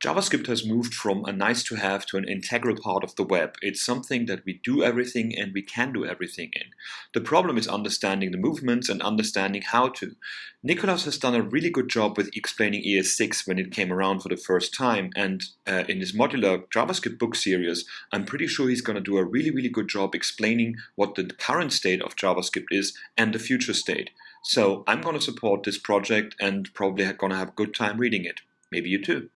JavaScript has moved from a nice to have to an integral part of the web. It's something that we do everything and we can do everything in. The problem is understanding the movements and understanding how to. Nicholas has done a really good job with explaining ES6 when it came around for the first time and uh, in his modular JavaScript book series, I'm pretty sure he's going to do a really, really good job explaining what the current state of JavaScript is and the future state. So I'm going to support this project and probably going to have a good time reading it. Maybe you too.